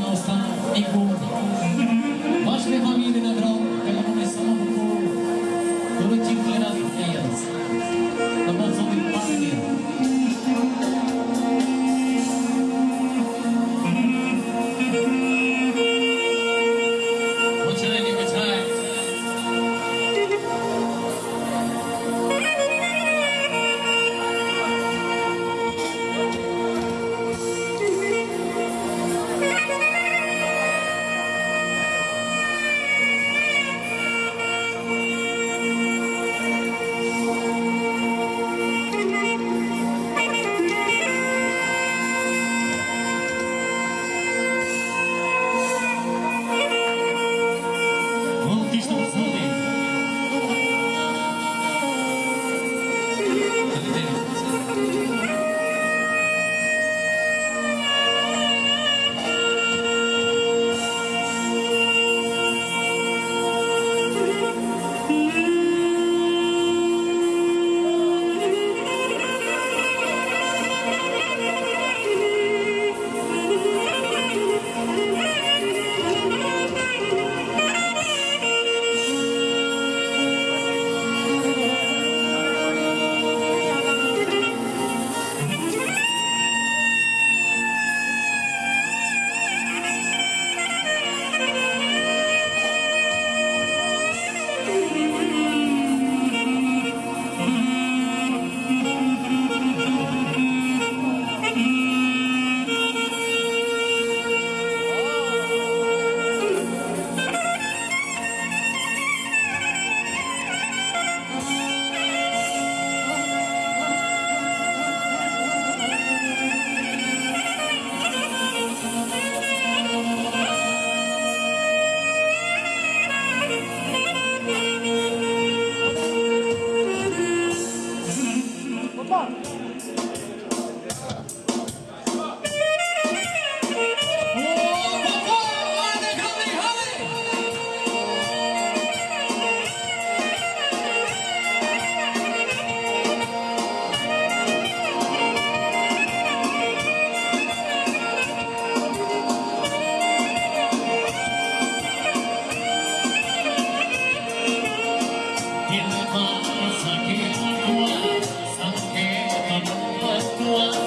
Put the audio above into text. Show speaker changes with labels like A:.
A: の下の2個 one.